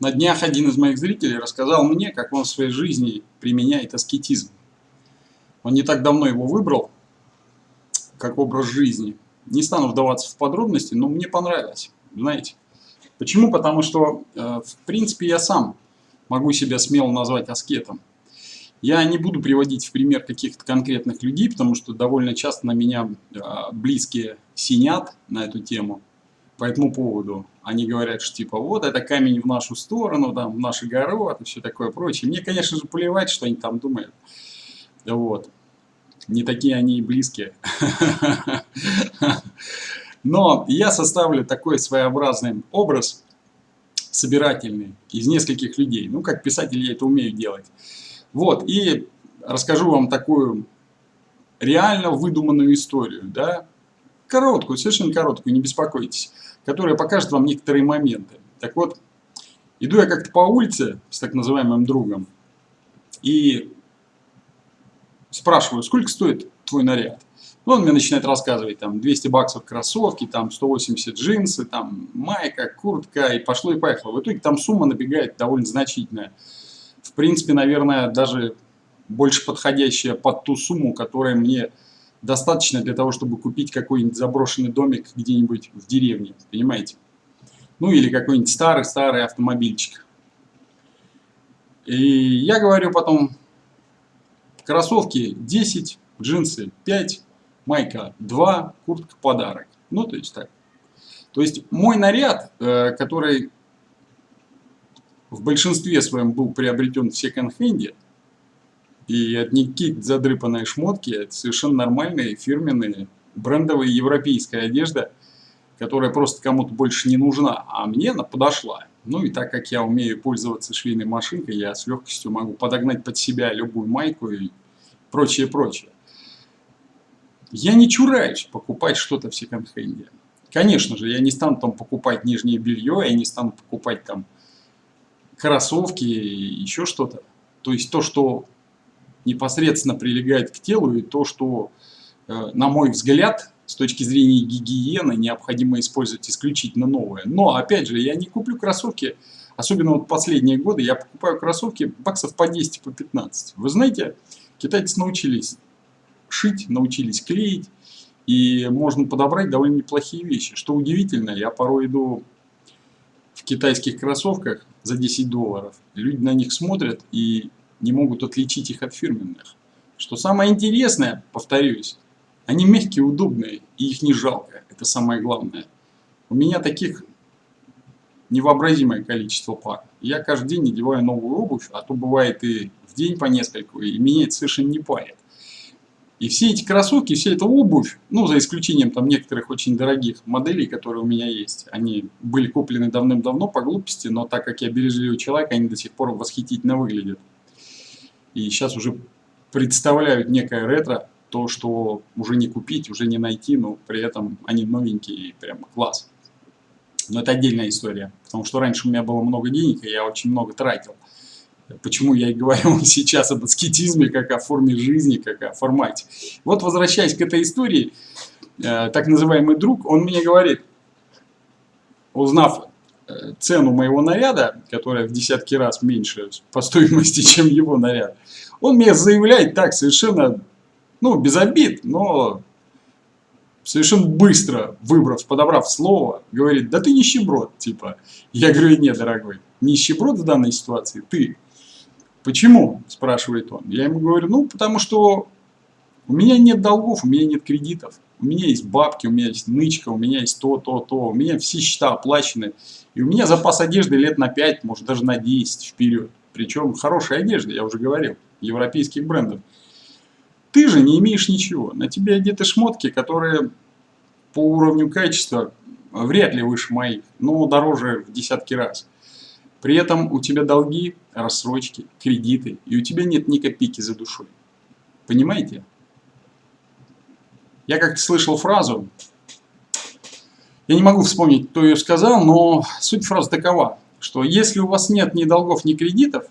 На днях один из моих зрителей рассказал мне, как он в своей жизни применяет аскетизм. Он не так давно его выбрал, как образ жизни. Не стану вдаваться в подробности, но мне понравилось, знаете. Почему? Потому что, э, в принципе, я сам могу себя смело назвать аскетом. Я не буду приводить в пример каких-то конкретных людей, потому что довольно часто на меня э, близкие синят на эту тему по этому поводу. Они говорят, что типа вот это камень в нашу сторону, там, в наш огород и все такое прочее. Мне, конечно же, плевать, что они там думают. Вот. Не такие они и близкие. Но я составлю такой своеобразный образ, собирательный, из нескольких людей. Ну, как писатель я это умею делать. Вот, и расскажу вам такую реально выдуманную историю, да, короткую, совершенно короткую, не беспокойтесь которая покажет вам некоторые моменты. Так вот, иду я как-то по улице с так называемым другом и спрашиваю, сколько стоит твой наряд? Ну, он мне начинает рассказывать, там, 200 баксов кроссовки, там, 180 джинсы, там, майка, куртка, и пошло и поехало. В итоге там сумма набегает довольно значительная. В принципе, наверное, даже больше подходящая под ту сумму, которая мне достаточно для того, чтобы купить какой-нибудь заброшенный домик где-нибудь в деревне, понимаете? Ну или какой-нибудь старый-старый автомобильчик. И я говорю потом, кроссовки 10, джинсы 5, майка 2, куртка подарок. Ну, то есть так. То есть мой наряд, э, который в большинстве своем был приобретен в секонд-хенде, и какие-то задрыпанные шмотки, это совершенно нормальные, фирменные, брендовая европейская одежда, которая просто кому-то больше не нужна, а мне она подошла. Ну и так как я умею пользоваться швейной машинкой, я с легкостью могу подогнать под себя любую майку и прочее, прочее. Я не чураюсь покупать что-то в секонд-хенде. Конечно же, я не стану там покупать нижнее белье, я не стану покупать там кроссовки еще что-то. То есть то, что непосредственно прилегает к телу, и то, что, э, на мой взгляд, с точки зрения гигиены, необходимо использовать исключительно новое. Но, опять же, я не куплю кроссовки, особенно вот последние годы, я покупаю кроссовки баксов по 10, по 15. Вы знаете, китайцы научились шить, научились клеить, и можно подобрать довольно неплохие вещи. Что удивительно, я порой иду в китайских кроссовках за 10 долларов, люди на них смотрят и не могут отличить их от фирменных. Что самое интересное, повторюсь, они мягкие, удобные, и их не жалко. Это самое главное. У меня таких невообразимое количество пар. Я каждый день надеваю новую обувь, а то бывает и в день по нескольку, и меня это совершенно не парит. И все эти кроссовки, вся эта обувь, ну, за исключением там некоторых очень дорогих моделей, которые у меня есть, они были куплены давным-давно по глупости, но так как я бережливый человек, они до сих пор восхитительно выглядят и сейчас уже представляют некое ретро, то, что уже не купить, уже не найти, но при этом они новенькие прям класс. Но это отдельная история, потому что раньше у меня было много денег, и я очень много тратил. Почему я и говорю сейчас об аскетизме, как о форме жизни, как о формате. Вот возвращаясь к этой истории, э, так называемый друг, он мне говорит, узнав цену моего наряда, которая в десятки раз меньше по стоимости, чем его наряд, он мне заявляет так совершенно, ну, без обид, но совершенно быстро, выбрав, подобрав слово, говорит, да ты нищеброд, типа. Я говорю, нет, дорогой, нищеброд в данной ситуации ты. Почему, спрашивает он. Я ему говорю, ну, потому что у меня нет долгов, у меня нет кредитов. У меня есть бабки, у меня есть нычка, у меня есть то, то, то. У меня все счета оплачены. И у меня запас одежды лет на 5, может даже на 10 вперед. Причем хорошая одежда, я уже говорил, европейских брендов. Ты же не имеешь ничего. На тебе одеты шмотки, которые по уровню качества вряд ли выше моих, но дороже в десятки раз. При этом у тебя долги, рассрочки, кредиты, и у тебя нет ни копейки за душой. Понимаете? Я как-то слышал фразу, я не могу вспомнить, кто ее сказал, но суть фразы такова, что если у вас нет ни долгов, ни кредитов,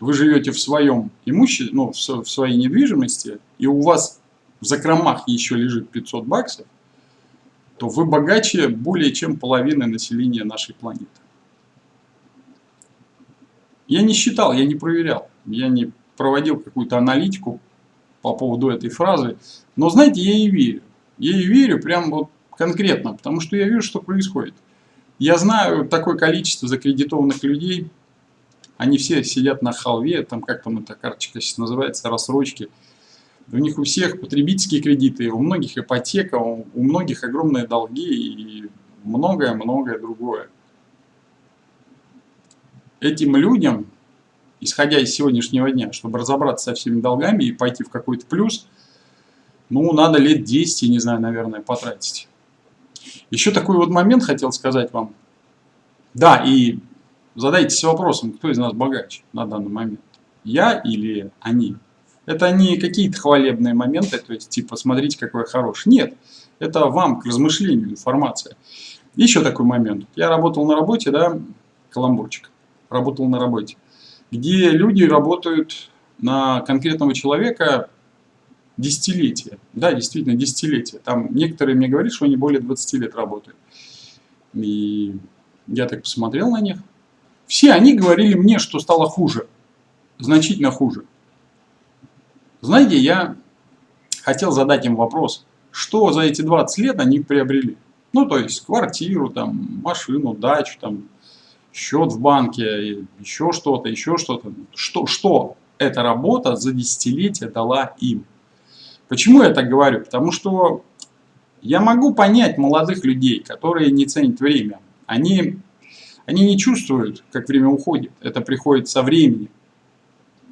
вы живете в своем имуществе, ну, в своей недвижимости, и у вас в закромах еще лежит 500 баксов, то вы богаче более чем половины населения нашей планеты. Я не считал, я не проверял, я не проводил какую-то аналитику по поводу этой фразы. Но знаете, я ей верю. Я ей верю прям вот конкретно, потому что я вижу, что происходит. Я знаю такое количество закредитованных людей, они все сидят на халве, там как там эта карточка сейчас называется, рассрочки. У них у всех потребительские кредиты, у многих ипотека, у многих огромные долги и многое-многое другое. Этим людям исходя из сегодняшнего дня, чтобы разобраться со всеми долгами и пойти в какой-то плюс, ну, надо лет 10, я не знаю, наверное, потратить. Еще такой вот момент хотел сказать вам. Да, и задайтесь вопросом, кто из нас богаче на данный момент. Я или они? Это не какие-то хвалебные моменты, то есть типа смотрите, какой я хороший. Нет, это вам к размышлению информация. Еще такой момент. Я работал на работе, да, каламбурчик. Работал на работе где люди работают на конкретного человека десятилетия. Да, действительно, десятилетия. Там некоторые мне говорят, что они более 20 лет работают. И я так посмотрел на них. Все они говорили мне, что стало хуже. Значительно хуже. Знаете, я хотел задать им вопрос, что за эти 20 лет они приобрели. Ну, то есть квартиру, там, машину, дачу, там, счет в банке, еще что-то, еще что-то. Что, что эта работа за десятилетия дала им? Почему я так говорю? Потому что я могу понять молодых людей, которые не ценят время. Они, они не чувствуют, как время уходит. Это приходит со временем.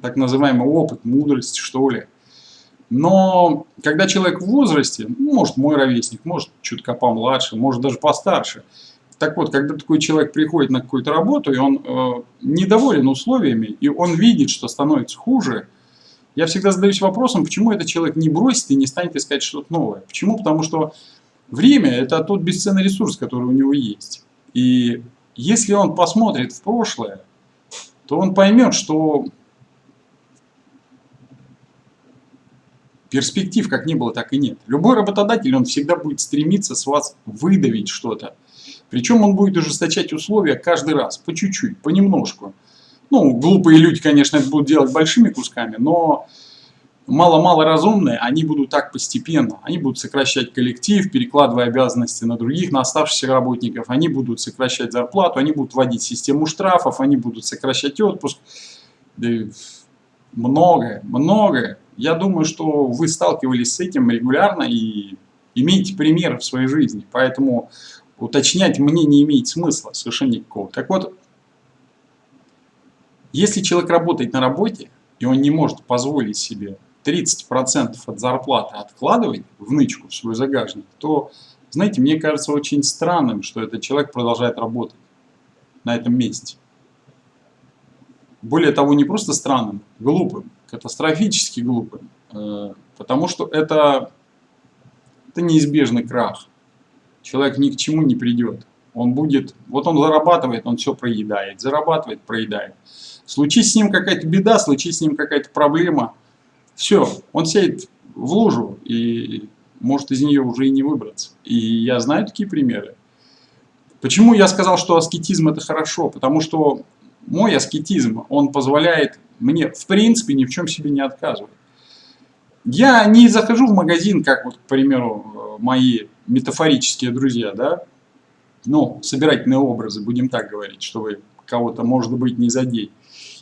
Так называемый опыт, мудрость, что ли. Но когда человек в возрасте, ну, может мой ровесник, может чутка помладше, может даже постарше, так вот, когда такой человек приходит на какую-то работу, и он э, недоволен условиями, и он видит, что становится хуже, я всегда задаюсь вопросом, почему этот человек не бросит и не станет искать что-то новое. Почему? Потому что время – это тот бесценный ресурс, который у него есть. И если он посмотрит в прошлое, то он поймет, что перспектив как не было, так и нет. Любой работодатель, он всегда будет стремиться с вас выдавить что-то. Причем он будет ужесточать условия каждый раз, по чуть-чуть, понемножку. Ну, глупые люди, конечно, это будут делать большими кусками, но мало-мало разумные, они будут так постепенно. Они будут сокращать коллектив, перекладывая обязанности на других, на оставшихся работников. Они будут сокращать зарплату, они будут вводить систему штрафов, они будут сокращать отпуск. Многое, многое. Я думаю, что вы сталкивались с этим регулярно и имеете пример в своей жизни. Поэтому уточнять мне не имеет смысла совершенно никакого. Так вот, если человек работает на работе, и он не может позволить себе 30% от зарплаты откладывать в нычку, в свой загажник, то, знаете, мне кажется очень странным, что этот человек продолжает работать на этом месте. Более того, не просто странным, глупым, катастрофически глупым, э, потому что это, это неизбежный крах человек ни к чему не придет. Он будет, вот он зарабатывает, он все проедает, зарабатывает, проедает. Случись с ним какая-то беда, случись с ним какая-то проблема, все, он сядет в лужу и может из нее уже и не выбраться. И я знаю такие примеры. Почему я сказал, что аскетизм это хорошо? Потому что мой аскетизм, он позволяет мне в принципе ни в чем себе не отказывать. Я не захожу в магазин, как вот, к примеру, мои метафорические друзья, да, ну, собирательные образы, будем так говорить, чтобы кого-то, может быть, не задеть.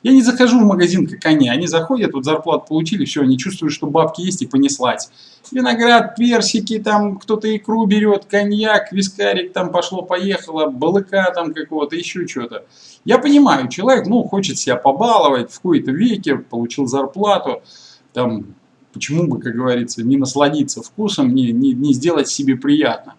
Я не захожу в магазин, как они. Они заходят, вот зарплату получили, все, они чувствуют, что бабки есть и понеслась. Виноград, персики, там кто-то икру берет, коньяк, вискарик, там пошло-поехало, балыка там какого-то, еще что-то. Я понимаю, человек, ну, хочет себя побаловать, в какой-то веке получил зарплату, там, Почему бы, как говорится, не насладиться вкусом, не, не, не сделать себе приятно?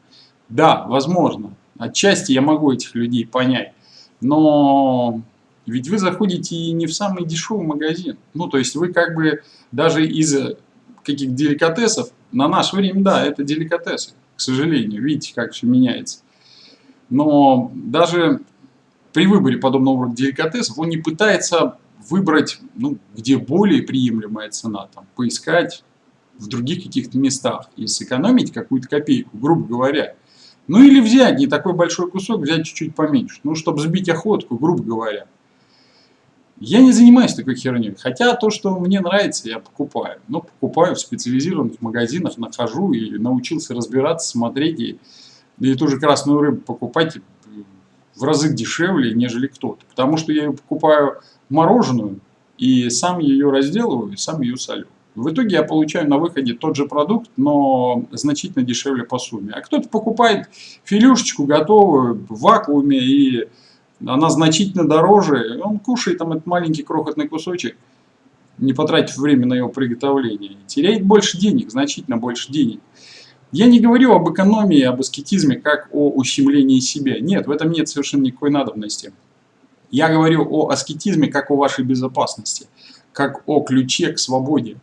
Да, возможно. Отчасти я могу этих людей понять. Но ведь вы заходите не в самый дешевый магазин. Ну, то есть вы как бы даже из каких-то деликатесов, на наше время, да, это деликатесы, к сожалению. Видите, как все меняется. Но даже при выборе подобного рода деликатесов он не пытается выбрать, ну, где более приемлемая цена, там, поискать в других каких-то местах и сэкономить какую-то копейку, грубо говоря. Ну или взять не такой большой кусок, взять чуть-чуть поменьше, ну, чтобы сбить охотку, грубо говоря. Я не занимаюсь такой херней. Хотя то, что мне нравится, я покупаю. Но покупаю в специализированных магазинах, нахожу и научился разбираться, смотреть. И, и ту же красную рыбу покупать в разы дешевле, нежели кто-то. Потому что я ее покупаю мороженую и сам ее разделываю, и сам ее солю. В итоге я получаю на выходе тот же продукт, но значительно дешевле по сумме. А кто-то покупает филюшечку готовую в вакууме и она значительно дороже, он кушает там этот маленький крохотный кусочек, не потратив время на его приготовление. Теряет больше денег, значительно больше денег. Я не говорю об экономии, об аскетизме, как о ущемлении себя. Нет, в этом нет совершенно никакой надобности. Я говорю о аскетизме, как о вашей безопасности, как о ключе к свободе.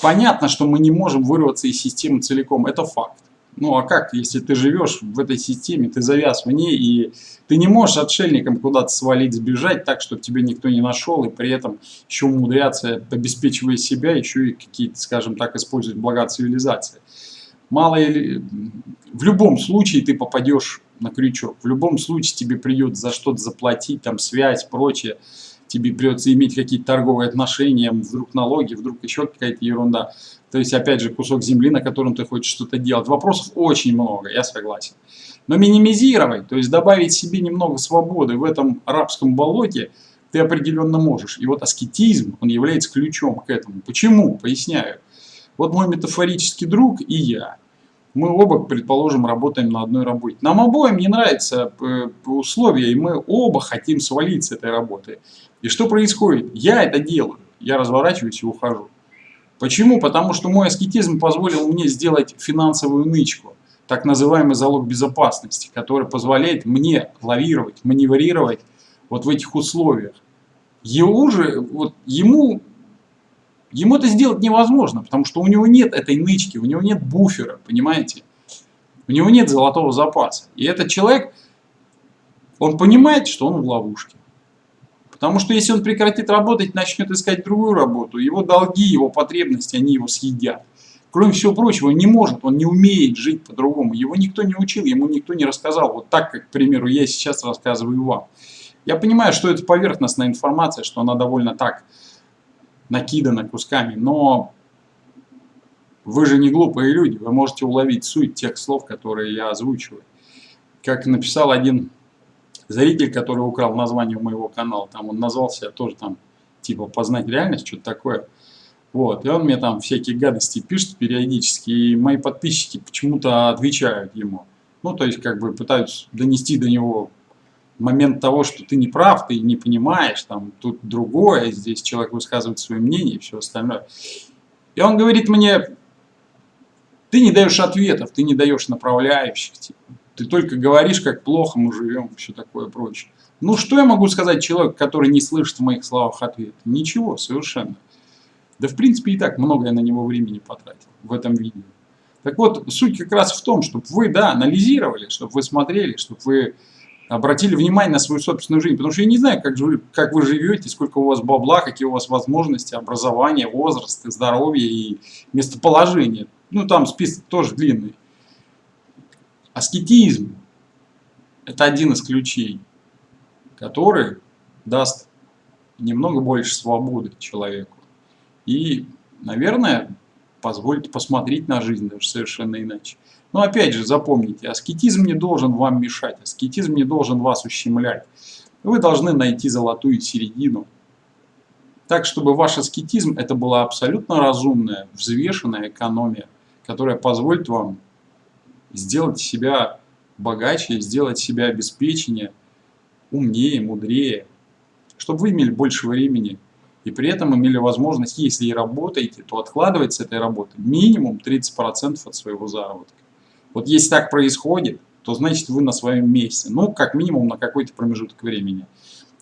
Понятно, что мы не можем вырваться из системы целиком, это факт. Ну а как, если ты живешь в этой системе, ты завяз в ней, и ты не можешь отшельником куда-то свалить, сбежать так, чтобы тебя никто не нашел, и при этом еще умудряться, обеспечивая себя, еще и какие-то, скажем так, использовать блага цивилизации. Мало или... В любом случае ты попадешь на крючок, в любом случае тебе придется за что-то заплатить, там связь, прочее тебе придется иметь какие-то торговые отношения, вдруг налоги, вдруг еще какая-то ерунда. То есть, опять же, кусок земли, на котором ты хочешь что-то делать. Вопросов очень много, я согласен. Но минимизировать, то есть добавить себе немного свободы в этом арабском болоте, ты определенно можешь. И вот аскетизм, он является ключом к этому. Почему? Поясняю. Вот мой метафорический друг и я. Мы оба, предположим, работаем на одной работе. Нам обоим не нравятся э, условия, и мы оба хотим свалить с этой работы. И что происходит? Я это делаю. Я разворачиваюсь и ухожу. Почему? Потому что мой аскетизм позволил мне сделать финансовую нычку, так называемый залог безопасности, который позволяет мне лавировать, маневрировать вот в этих условиях. Его же, вот ему, ему это сделать невозможно, потому что у него нет этой нычки, у него нет буфера, понимаете? У него нет золотого запаса. И этот человек, он понимает, что он в ловушке. Потому что если он прекратит работать, начнет искать другую работу, его долги, его потребности, они его съедят. Кроме всего прочего, он не может, он не умеет жить по-другому. Его никто не учил, ему никто не рассказал. Вот так, как, к примеру, я сейчас рассказываю вам. Я понимаю, что это поверхностная информация, что она довольно так накидана кусками, но вы же не глупые люди, вы можете уловить суть тех слов, которые я озвучиваю. Как написал один зритель, который украл название моего канала, там он назвался тоже там, типа, познать реальность, что-то такое. Вот, и он мне там всякие гадости пишет периодически, и мои подписчики почему-то отвечают ему. Ну, то есть, как бы пытаются донести до него момент того, что ты не прав, ты не понимаешь, там, тут другое, здесь человек высказывает свое мнение и все остальное. И он говорит мне, ты не даешь ответов, ты не даешь направляющих, типа. Ты только говоришь, как плохо мы живем, все такое прочее. Ну, что я могу сказать человеку, который не слышит в моих словах ответа? Ничего, совершенно. Да, в принципе, и так много я на него времени потратил в этом видео. Так вот, суть как раз в том, чтобы вы, да, анализировали, чтобы вы смотрели, чтобы вы обратили внимание на свою собственную жизнь. Потому что я не знаю, как, вы, как вы живете, сколько у вас бабла, какие у вас возможности, образование, возраст, здоровье и местоположение. Ну, там список тоже длинный. Аскетизм – это один из ключей, который даст немного больше свободы человеку. И, наверное, позволит посмотреть на жизнь даже совершенно иначе. Но опять же, запомните, аскетизм не должен вам мешать, аскетизм не должен вас ущемлять. Вы должны найти золотую середину. Так, чтобы ваш аскетизм это была абсолютно разумная, взвешенная экономия, которая позволит вам сделать себя богаче, сделать себя обеспечение умнее, мудрее, чтобы вы имели больше времени и при этом имели возможность, если и работаете, то откладывать с этой работы минимум 30% от своего заработка. Вот если так происходит, то значит вы на своем месте, ну как минимум на какой-то промежуток времени.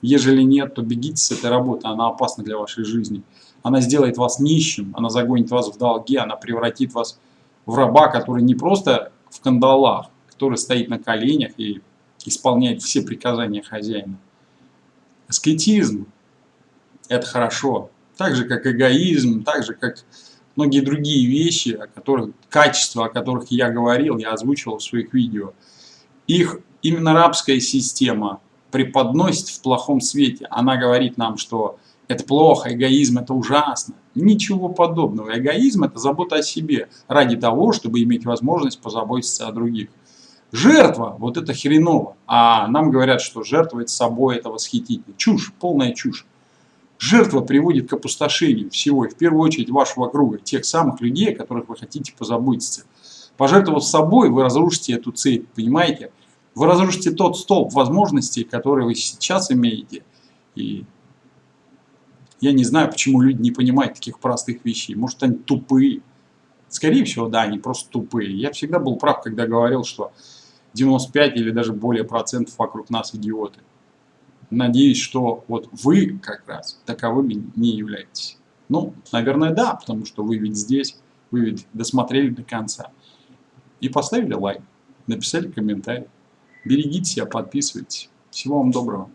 Ежели нет, то бегите с этой работы, она опасна для вашей жизни. Она сделает вас нищим, она загонит вас в долги, она превратит вас в раба, который не просто в кандалах, который стоит на коленях и исполняет все приказания хозяина. Аскетизм – это хорошо. Так же, как эгоизм, так же, как многие другие вещи, о которых, качества, о которых я говорил, я озвучивал в своих видео. Их именно рабская система преподносит в плохом свете. Она говорит нам, что это плохо, эгоизм это ужасно. Ничего подобного. Эгоизм это забота о себе ради того, чтобы иметь возможность позаботиться о других. Жертва, вот это хреново. А нам говорят, что жертвовать собой это восхитительно. Чушь, полная чушь. Жертва приводит к опустошению всего, и в первую очередь вашего круга, тех самых людей, о которых вы хотите позаботиться. Пожертвовав собой, вы разрушите эту цель, понимаете? Вы разрушите тот столб возможностей, которые вы сейчас имеете. И я не знаю, почему люди не понимают таких простых вещей. Может, они тупые. Скорее всего, да, они просто тупые. Я всегда был прав, когда говорил, что 95 или даже более процентов вокруг нас идиоты. Надеюсь, что вот вы как раз таковыми не являетесь. Ну, наверное, да, потому что вы ведь здесь, вы ведь досмотрели до конца. И поставили лайк, написали комментарий. Берегите себя, подписывайтесь. Всего вам доброго.